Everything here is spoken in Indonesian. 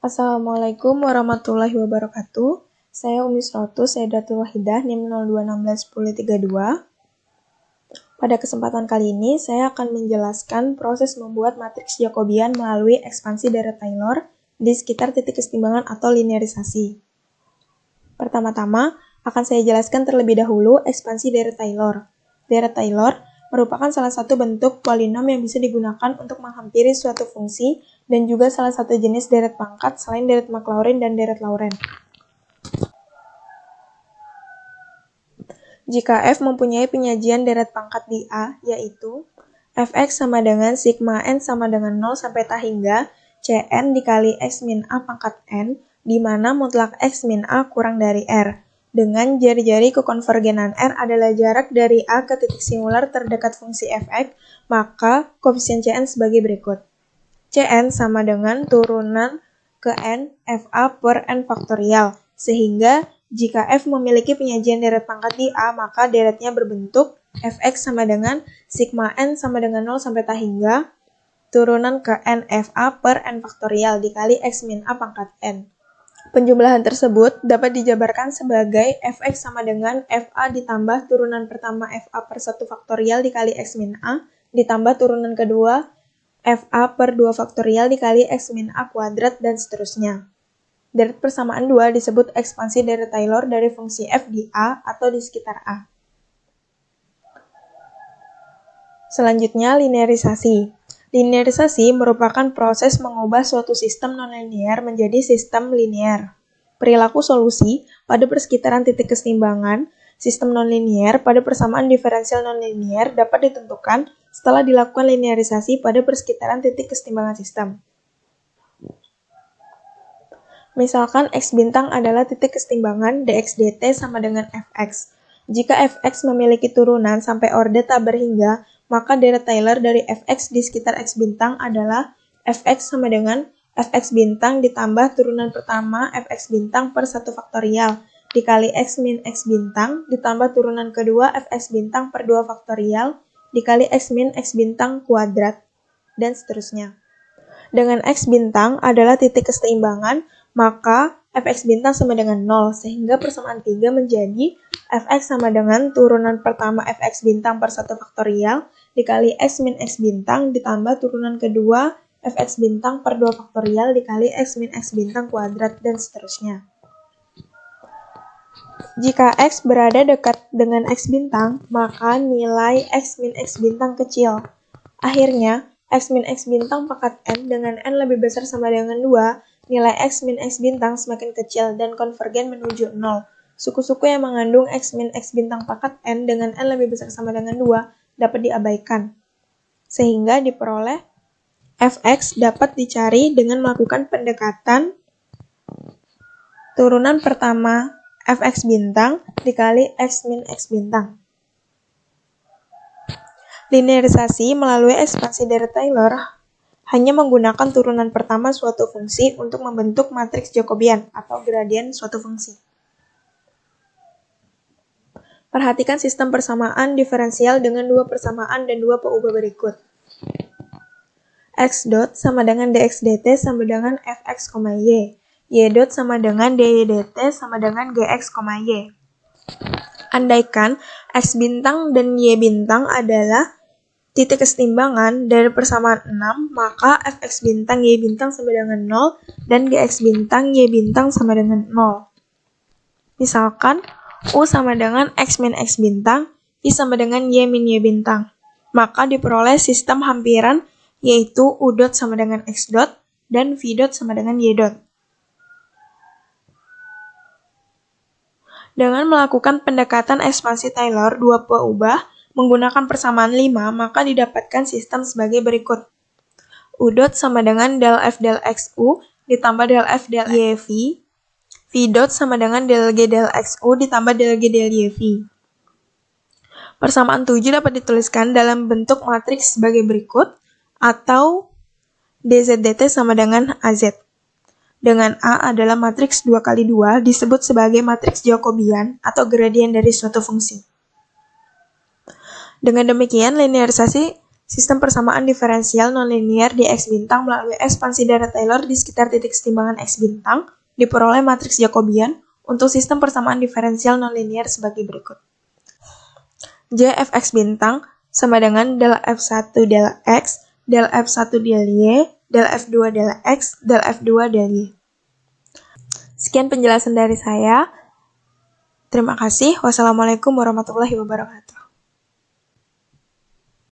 Assalamualaikum warahmatullahi wabarakatuh. Saya Umi Srotus Sedatul Wahidah NIM 02161032. Pada kesempatan kali ini, saya akan menjelaskan proses membuat matriks Jacobian melalui ekspansi deret Taylor di sekitar titik kesetimbangan atau linearisasi. Pertama-tama, akan saya jelaskan terlebih dahulu ekspansi deret Taylor. Deret Taylor merupakan salah satu bentuk polinom yang bisa digunakan untuk menghampiri suatu fungsi dan juga salah satu jenis deret pangkat selain deret Maclaurin dan deret Lauren. Jika f mempunyai penyajian deret pangkat di A, yaitu fx sama dengan sigma n sama dengan 0 sampai ta hingga cn dikali x min a pangkat n, di mana mutlak x min a kurang dari r. Dengan jari-jari kekonvergenan r adalah jarak dari a ke titik singular terdekat fungsi fx, maka koefisien cn sebagai berikut. cn sama dengan turunan ke n fa per n faktorial, sehingga jika f memiliki penyajian deret pangkat di A, maka deretnya berbentuk fx sama dengan sigma n sama dengan 0 sampai ta hingga turunan ke n fa per n faktorial dikali x min a pangkat n. Penjumlahan tersebut dapat dijabarkan sebagai fx sama dengan fa ditambah turunan pertama fa per 1 faktorial dikali x min a ditambah turunan kedua fa per 2 faktorial dikali x min a kuadrat dan seterusnya. Deret persamaan 2 disebut ekspansi deret Taylor dari fungsi f di A atau di sekitar A. Selanjutnya, linearisasi. Linearisasi merupakan proses mengubah suatu sistem nonlinear menjadi sistem linear. Perilaku solusi pada persekitaran titik keseimbangan sistem nonlinear pada persamaan diferensial nonlinear dapat ditentukan setelah dilakukan linearisasi pada persekitaran titik keseimbangan sistem. Misalkan X bintang adalah titik kesetimbangan dx dt sama dengan Fx. Jika Fx memiliki turunan sampai orde tak berhingga, maka deret Taylor dari Fx di sekitar X bintang adalah Fx sama dengan Fx bintang ditambah turunan pertama Fx bintang per 1 faktorial dikali X min X bintang ditambah turunan kedua Fx bintang per 2 faktorial dikali X min X bintang kuadrat dan seterusnya. Dengan X bintang adalah titik keseimbangan, maka fx bintang sama dengan 0, sehingga persamaan 3 menjadi fx sama dengan turunan pertama fx bintang per 1 faktorial dikali x min x bintang ditambah turunan kedua fx bintang per 2 faktorial dikali x min x bintang kuadrat dan seterusnya. Jika x berada dekat dengan x bintang, maka nilai x min x bintang kecil. Akhirnya, x min x bintang pangkat n dengan n lebih besar sama dengan 2 nilai X min X bintang semakin kecil dan konvergen menuju 0. Suku-suku yang mengandung X min X bintang pangkat N dengan N lebih besar sama dengan 2 dapat diabaikan. Sehingga diperoleh Fx dapat dicari dengan melakukan pendekatan turunan pertama Fx bintang dikali X min X bintang. Linearisasi melalui ekspansi dari Taylor hanya menggunakan turunan pertama suatu fungsi untuk membentuk matriks Jacobian atau gradien suatu fungsi. Perhatikan sistem persamaan diferensial dengan dua persamaan dan dua peubah berikut. x dot sama dengan dx dt sama dengan fx, y. y dot sama dengan dy dt sama dengan gx, y. Andaikan x bintang dan y bintang adalah titik kesetimbangan dari persamaan 6, maka fx bintang y bintang sama dengan 0 dan gx bintang y bintang sama dengan 0. Misalkan u sama dengan x min x bintang, y sama dengan y min y bintang. Maka diperoleh sistem hampiran yaitu u dot sama dengan x dot dan v dot sama dengan y dot. Dengan melakukan pendekatan ekspansi Taylor dua peubah, menggunakan persamaan 5, maka didapatkan sistem sebagai berikut. U dot sama dengan del F del XU ditambah del F del YV. V dot sama dengan del G del XU ditambah del G del YV. Persamaan 7 dapat dituliskan dalam bentuk matriks sebagai berikut atau DZDT sama dengan AZ. Dengan A adalah matriks 2 kali 2 disebut sebagai matriks Jacobian atau gradien dari suatu fungsi. Dengan demikian, linearisasi sistem persamaan diferensial nonlinear di X bintang melalui ekspansi dari Taylor di sekitar titik setimbangan X bintang diperoleh matriks Jacobian untuk sistem persamaan diferensial nonlinear sebagai berikut. J fx bintang sama dengan del f1 del x, del f1 del y, del f2 del x, del f2 del y. Sekian penjelasan dari saya. Terima kasih. Wassalamualaikum warahmatullahi wabarakatuh.